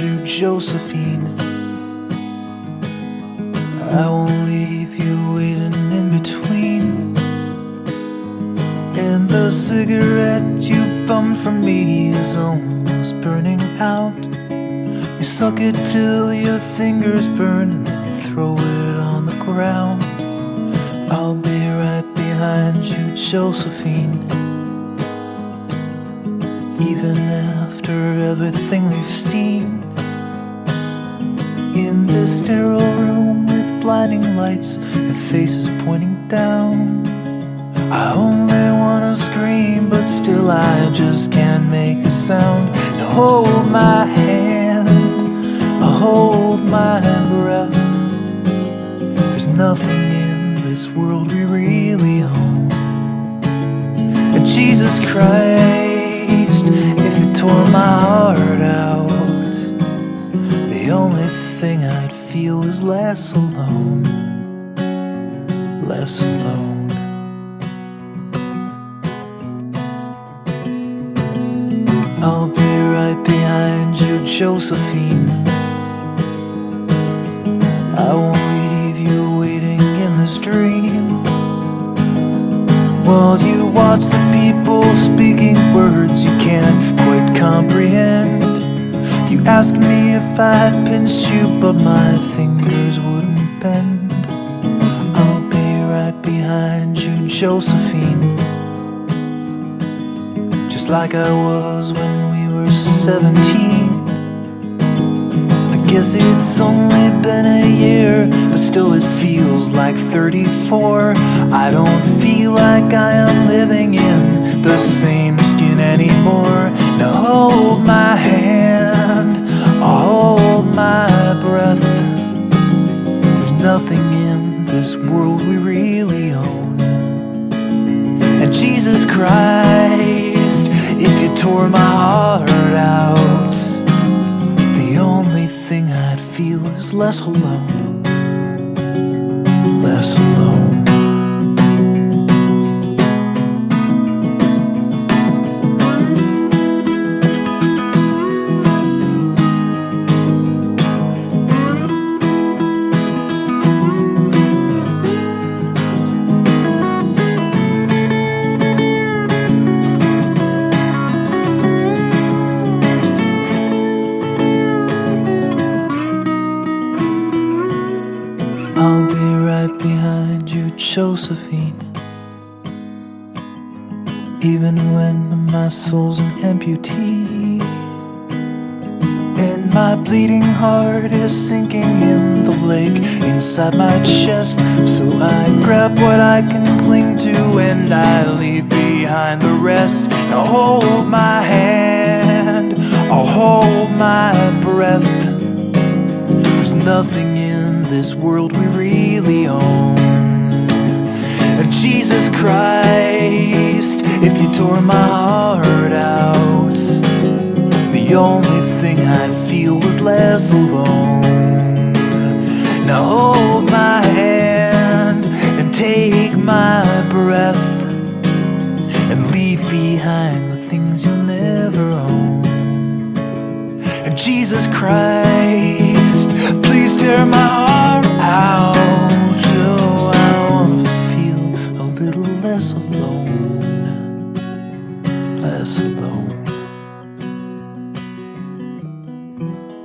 Josephine. I won't leave you waiting in between. And the cigarette you bummed from me is almost burning out. You suck it till your fingers burn and then you throw it on the ground. I'll be right behind you, Josephine. Even after everything we've seen In this sterile room with blinding lights And faces pointing down. I only wanna scream But still I just can't make a sound. Now hold my hand I hold my breath. There's nothing in this world we really own. And Jesus Christ if you tore my heart out The only thing I'd feel is less alone. Less alone. I'll be right behind you, Josephine. I won't leave you waiting in this dream. While you watch the people speaking words you can't quite comprehend Ask me if I'd pinch you but my fingers wouldn't bend. I'll be right behind you, Josephine. Just like I was when we were 17 I guess it's only been a year But still it feels like 34 I don't feel like I am living in the same this world we really own. And Jesus Christ, if you tore my heart out The only thing I'd feel is less alone. Less alone I'll be right behind you, Josephine. Even when my soul's an amputee. And my bleeding heart is sinking in the lake inside my chest. So I grab what I can cling to and I leave behind the rest. Now hold my hand, I'll hold my breath. There's nothing in this world we really own. Jesus Christ, if you tore my heart out, the only thing I'd feel was less alone. Now hold my hand and take my breath and leave behind the things you'll never own. Jesus Christ, tear my heart out. Oh, I wanna feel a little less alone, less alone.